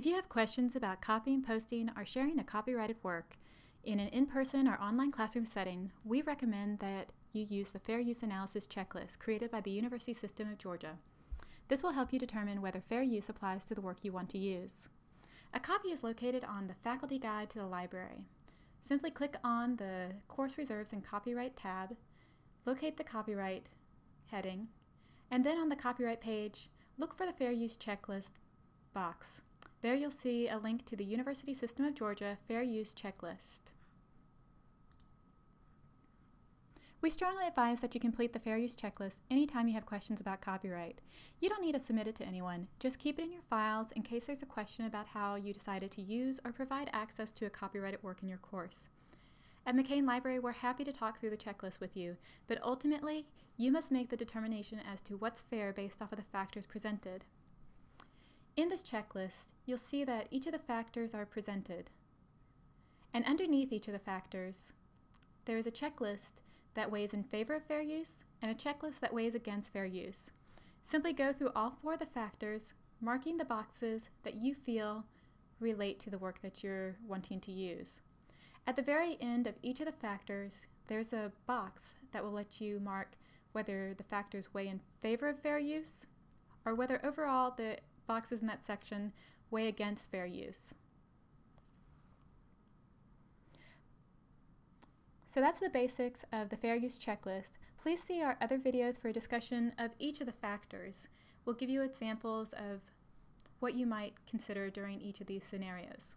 If you have questions about copying, posting, or sharing a copyrighted work in an in-person or online classroom setting, we recommend that you use the Fair Use Analysis Checklist created by the University System of Georgia. This will help you determine whether fair use applies to the work you want to use. A copy is located on the Faculty Guide to the Library. Simply click on the Course Reserves and Copyright tab, locate the Copyright heading, and then on the Copyright page, look for the Fair Use Checklist box. There you'll see a link to the University System of Georgia Fair Use Checklist. We strongly advise that you complete the Fair Use Checklist anytime you have questions about copyright. You don't need to submit it to anyone, just keep it in your files in case there's a question about how you decided to use or provide access to a copyrighted work in your course. At McCain Library, we're happy to talk through the checklist with you, but ultimately, you must make the determination as to what's fair based off of the factors presented. In this checklist, you'll see that each of the factors are presented. And underneath each of the factors, there is a checklist that weighs in favor of fair use and a checklist that weighs against fair use. Simply go through all four of the factors, marking the boxes that you feel relate to the work that you're wanting to use. At the very end of each of the factors, there's a box that will let you mark whether the factors weigh in favor of fair use or whether overall the boxes in that section weigh against fair use. So that's the basics of the fair use checklist. Please see our other videos for a discussion of each of the factors. We'll give you examples of what you might consider during each of these scenarios.